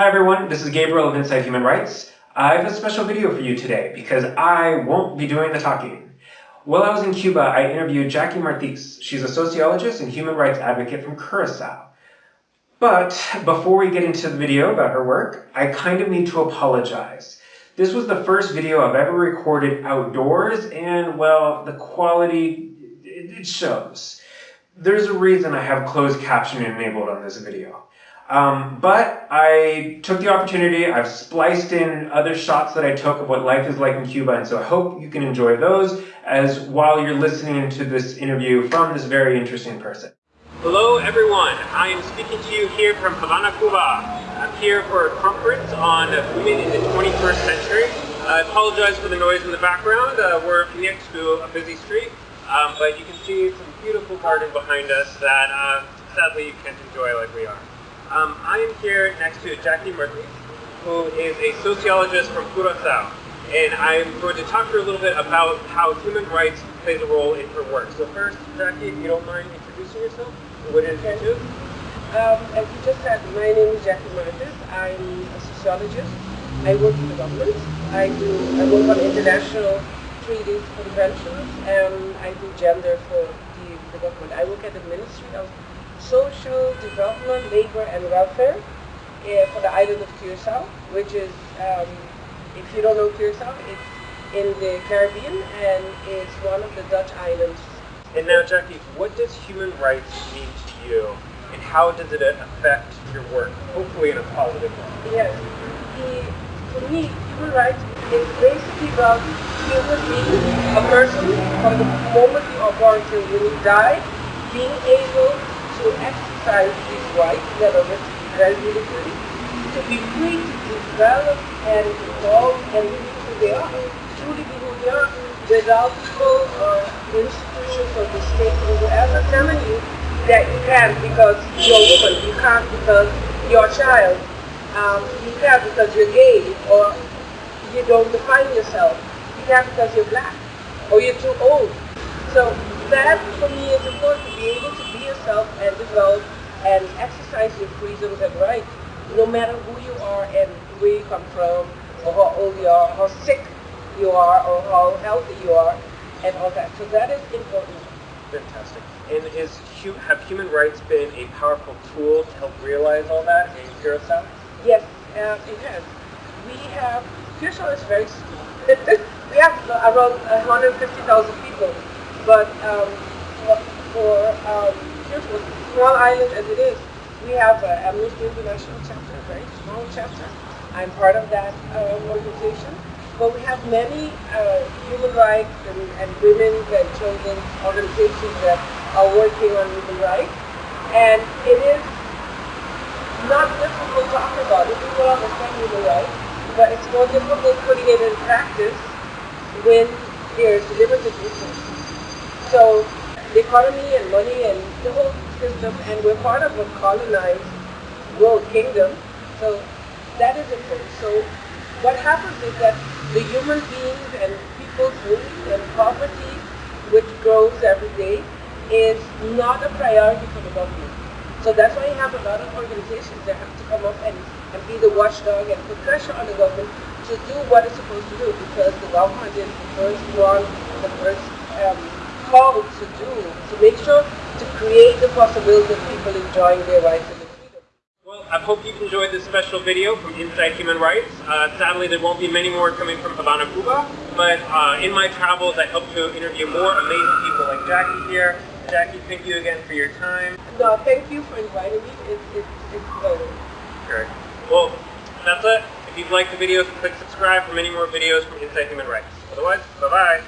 Hi everyone, this is Gabriel of Inside Human Rights. I have a special video for you today because I won't be doing the talking. While I was in Cuba, I interviewed Jackie Martis. She's a sociologist and human rights advocate from Curacao. But before we get into the video about her work, I kind of need to apologize. This was the first video I've ever recorded outdoors and, well, the quality, it shows. There's a reason I have closed captioning enabled on this video. Um, but I took the opportunity, I've spliced in other shots that I took of what life is like in Cuba, and so I hope you can enjoy those as while you're listening to this interview from this very interesting person. Hello everyone, I am speaking to you here from Havana, Cuba. I'm here for a conference on women in the 21st century. I apologize for the noise in the background. Uh, we're next to a busy street, um, but you can see some beautiful garden behind us that uh, sadly you can't enjoy like we are. Um, I am here next to Jackie Murphy, who is a sociologist from Curacao. And I'm going to talk to her a little bit about how human rights plays a role in her work. So first, Jackie, if you don't mind introducing yourself, what is it you do? Um, as you just said, my name is Jackie Martis. I'm a sociologist. I work for the government. I do I work on international treaties conventions, and I do gender for the, the government. I work at the Ministry of social development, labor and welfare uh, for the island of Curacao, which is, um, if you don't know Curacao, it's in the Caribbean and it's one of the Dutch islands. And now, Jackie, what does human rights mean to you, and how does it affect your work, hopefully in a positive way? Yes. The, for me, human rights is basically about human being, a person, from the moment you are born till you die, being able to exercise that are very military, to be free to develop and evolve and be who they are, truly be who they are, without people or institutions or the state or whoever telling you that you can't because you're a woman, you can't because you're a child, um, you can't because you're gay or you don't define yourself, you can't because you're black or you're too old. So that for me is important to be able to be yourself and develop and exercise your freedoms and rights, no matter who you are and where you come from, or how old you are, how sick you are, or how healthy you are, and all that. So that is important. Fantastic. And is have human rights been a powerful tool to help realize all that in Curacao? Yes, uh, it has. We have, Curacao is very small. we have around 150,000 people but um, for um, a small island as it is, we have a Amnesty International chapter, a very small chapter. I'm part of that uh, organization. But we have many uh, human rights and, and women's and children's organizations that are working on human rights. And it is not difficult to talk about it. People understand human rights, but it's more difficult putting it in practice when there's limited resources. So the economy and money and the whole system, and we're part of a colonized world kingdom. So that is important. So what happens is that the human beings and people's needs and poverty, which grows every day, is not a priority for the government. So that's why you have a lot of organizations that have to come up and, and be the watchdog and put pressure on the government to do what it's supposed to do because the government is the first one, the first um, to do, to make sure to create the possibility of people enjoying their rights and their freedom. Well, I hope you've enjoyed this special video from Inside Human Rights. Uh, sadly, there won't be many more coming from Havana, Cuba, but uh, in my travels, I hope to interview more amazing people like Jackie here. Jackie, thank you again for your time. No, thank you for inviting me. It's, it's, it's pleasure. Great. Well, that's it. If you've liked the videos, click subscribe for many more videos from Inside Human Rights. Otherwise, bye-bye.